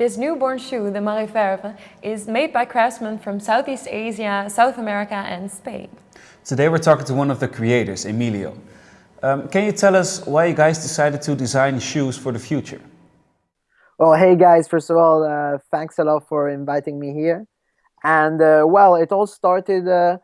This newborn shoe, the Mariverve, is made by craftsmen from Southeast Asia, South America and Spain. Today we're talking to one of the creators, Emilio. Um, can you tell us why you guys decided to design shoes for the future? Well, hey guys, first of all, uh, thanks a lot for inviting me here. And uh, well, it all started uh,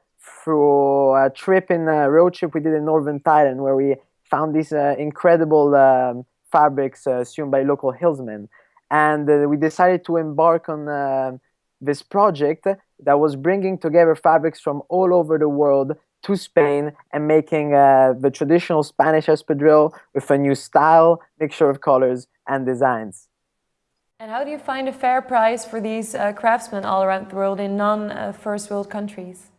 through a trip in a road trip we did in northern Thailand where we found these uh, incredible um, fabrics uh, sewn by local hillsmen. And uh, we decided to embark on this project that was bringing together fabrics from all over the world to Spain and making uh, the traditional Spanish espadrille with a new style, mixture of colors and designs. And how do you find a fair price for these uh, craftsmen all around the world in non-first uh, world countries?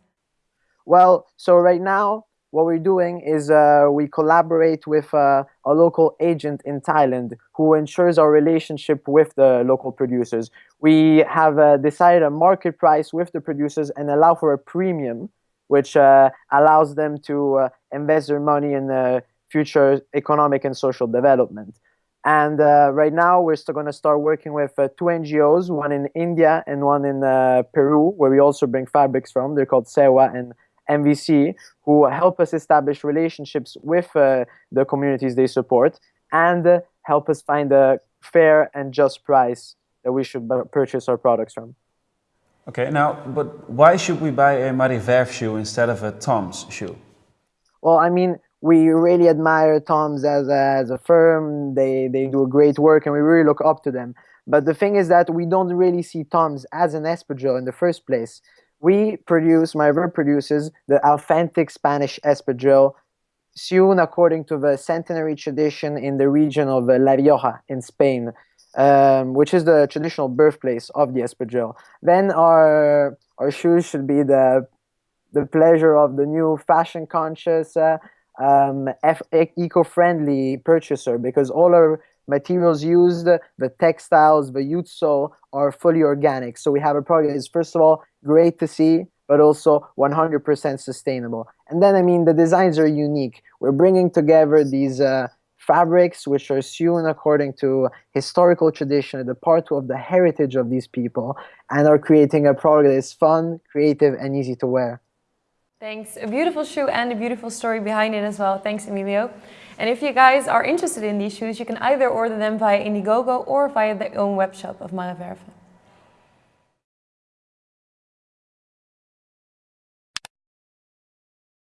Well, so right now, what we're doing is uh, we collaborate with uh, a local agent in Thailand who ensures our relationship with the local producers. We have uh, decided a market price with the producers and allow for a premium, which uh, allows them to invest their money in the future economic and social development. And uh, right now, we're still going to start working with uh, two NGOs, one in India and one in uh, Peru, where we also bring fabrics from. They're called SEWA and MVC, who help us establish relationships with uh, the communities they support and uh, help us find a fair and just price that we should purchase our products from. Okay, now, but why should we buy a Mariverve shoe instead of a Tom's shoe? Well, I mean, we really admire Tom's as a, as a firm. They, they do a great work and we really look up to them. But the thing is that we don't really see Tom's as an espadrille in the first place. We produce, my Mariverve produces the authentic Spanish espadrille sewn according to the centenary tradition in the region of La Rioja in Spain, um, which is the traditional birthplace of the espadrille. Then our, our shoes should be the, the pleasure of the new fashion conscious uh, um, eco-friendly purchaser because all our materials used, the textiles, the sole are fully organic. So we have a product that is first of all great to see, but also 100% sustainable. And then I mean the designs are unique. We're bringing together these uh, fabrics which are sewn according to historical tradition, the part of the heritage of these people, and are creating a product that is fun, creative, and easy to wear. Thanks. A beautiful shoe and a beautiful story behind it as well. Thanks, Emilio. And if you guys are interested in these shoes, you can either order them via Indiegogo or via the own webshop of Mariverve.